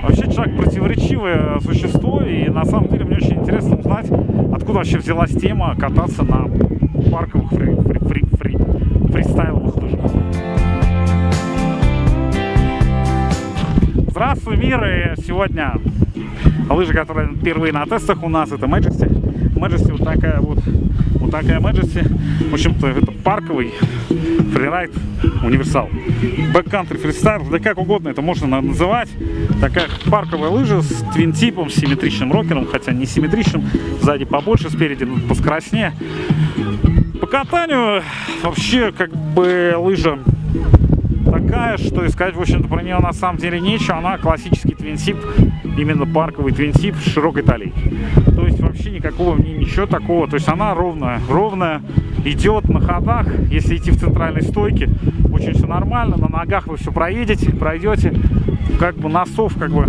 Вообще человек противоречивое существо, и на самом деле мне очень интересно узнать, откуда вообще взялась тема кататься на парковых фри фри фри фри фристайловых лыжах. Здравствуй, мир! И сегодня лыжи, которые впервые на тестах у нас, это Majesty. Majesty вот такая вот, вот такая Majesty. В общем-то, это парковый фрирайд универсал. Бэккантри фристайл, да как угодно это можно называть. Такая парковая лыжа с твин-типом, с симметричным рокером, хотя не симметричным, сзади побольше, спереди поскоростнее. По катанию вообще как бы лыжа такая, что искать, в общем-то, про нее на самом деле нечего. Она классический твинсип, именно парковый твинсип с широкой талией. Никакого в ничего такого. То есть она ровная, ровная, идет на ходах. Если идти в центральной стойке, очень все нормально. На ногах вы все проедете, пройдете. Как бы носов, как бы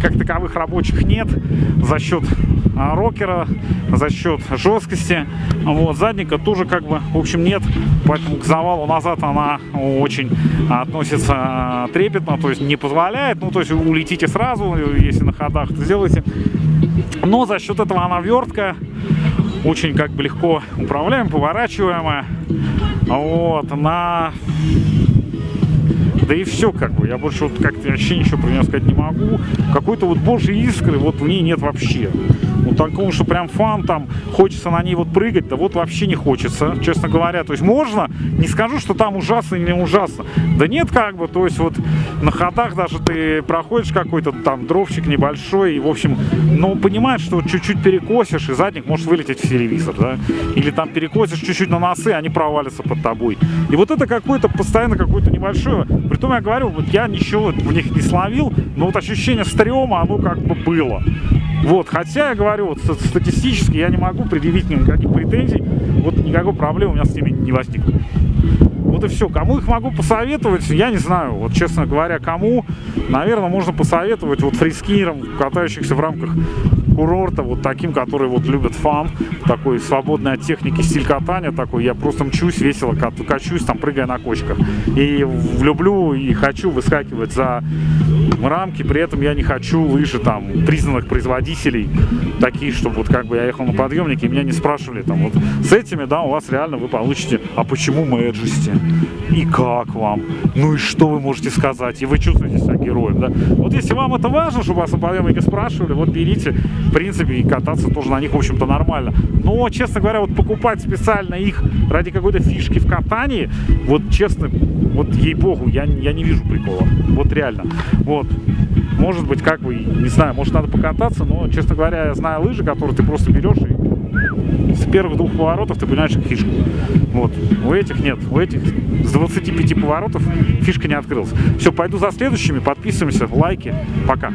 как таковых рабочих нет за счет а, рокера, за счет жесткости. Вот, задника тоже как бы, в общем, нет. Поэтому к завалу назад она очень относится а, трепетно, то есть не позволяет. Ну, то есть улетите сразу, если на ходах это сделаете. Но за счет этого она верткая, очень как бы легко управляем, поворачиваемая. Вот, на да и все, как бы. Я больше вот как-то вообще ничего про нее сказать не могу. Какой-то вот божьей искры вот в ней нет вообще. Вот такого, что прям фан там, хочется на ней вот прыгать, да вот вообще не хочется, честно говоря. То есть можно, не скажу, что там ужасно или не ужасно. Да нет, как бы, то есть вот на ходах даже ты проходишь какой-то там дровчик небольшой, и, в общем, ну, понимаешь, что чуть-чуть перекосишь, и задник может вылететь в телевизор, да? Или там перекосишь чуть-чуть на носы, они провалятся под тобой. И вот это какое-то постоянно какое-то небольшое, Притом я говорю, вот я ничего в них не словил, но вот ощущение стрёма, оно как бы было. Вот, хотя я говорю, вот статистически я не могу предъявить никаких претензий, вот никакой проблемы у меня с ними не возникло. Вот и все. Кому их могу посоветовать, я не знаю. Вот, честно говоря, кому, наверное, можно посоветовать вот фрискирам, катающихся в рамках курорта, вот таким, которые вот любят фан, такой свободной от техники стиль катания такой. Я просто мчусь, весело качусь, там, прыгая на кочках. И люблю и хочу выскакивать за рамки, при этом я не хочу лыжи там признанных производителей, такие, чтобы вот как бы я ехал на подъемнике, и меня не спрашивали там вот с этими, да, у вас реально вы получите, а почему Мэджести? И как вам? Ну и что вы можете сказать? И вы чувствуете себя героем, да? Вот если вам это важно, чтобы вас на подъемнике спрашивали, вот берите, в принципе, и кататься тоже на них, в общем-то, нормально. Но, честно говоря, вот покупать специально их ради какой-то фишки в катании, вот честно, вот ей-богу, я, я не вижу прикола. Вот реально. Вот. Может быть, как бы, не знаю, может надо покататься, но, честно говоря, я знаю лыжи, которые ты просто берешь и с первых двух поворотов ты понимаешь их фишку. Вот. У этих нет. У этих с 25 поворотов фишка не открылась. Все, пойду за следующими. Подписываемся, лайки. Пока.